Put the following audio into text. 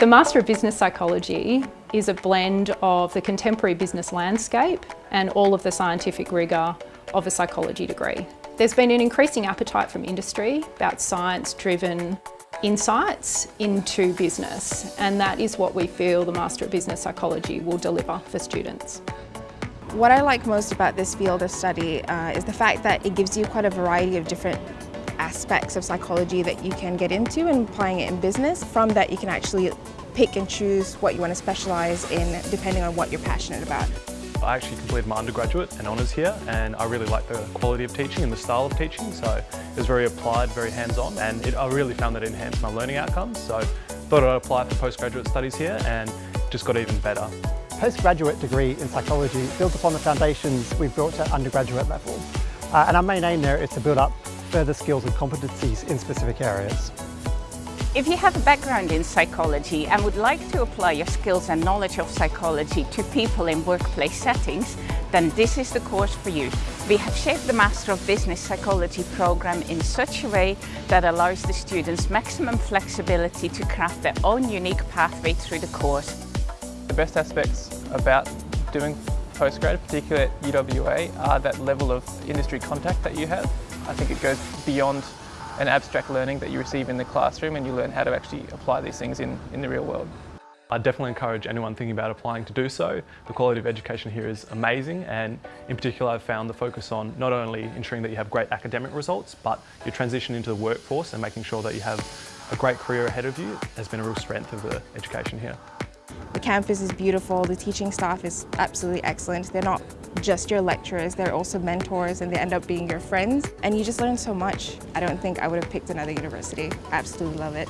The Master of Business Psychology is a blend of the contemporary business landscape and all of the scientific rigour of a psychology degree. There's been an increasing appetite from industry about science-driven insights into business and that is what we feel the Master of Business Psychology will deliver for students. What I like most about this field of study uh, is the fact that it gives you quite a variety of different aspects of psychology that you can get into and applying it in business. From that you can actually pick and choose what you want to specialise in depending on what you're passionate about. I actually completed my undergraduate and honours here and I really like the quality of teaching and the style of teaching so it was very applied, very hands-on and it, I really found that it enhanced my learning outcomes so thought I'd apply for postgraduate studies here and just got even better. Postgraduate degree in psychology builds upon the foundations we've built at undergraduate level uh, and our main aim there is to build up further skills and competencies in specific areas. If you have a background in psychology and would like to apply your skills and knowledge of psychology to people in workplace settings, then this is the course for you. We have shaped the Master of Business Psychology program in such a way that allows the students maximum flexibility to craft their own unique pathway through the course. The best aspects about doing postgrad, particularly at UWA, are that level of industry contact that you have. I think it goes beyond an abstract learning that you receive in the classroom and you learn how to actually apply these things in, in the real world. I definitely encourage anyone thinking about applying to do so. The quality of education here is amazing and in particular I've found the focus on not only ensuring that you have great academic results but your transition into the workforce and making sure that you have a great career ahead of you has been a real strength of the education here. The campus is beautiful, the teaching staff is absolutely excellent. They're not just your lecturers, they're also mentors and they end up being your friends and you just learn so much. I don't think I would have picked another university. I absolutely love it.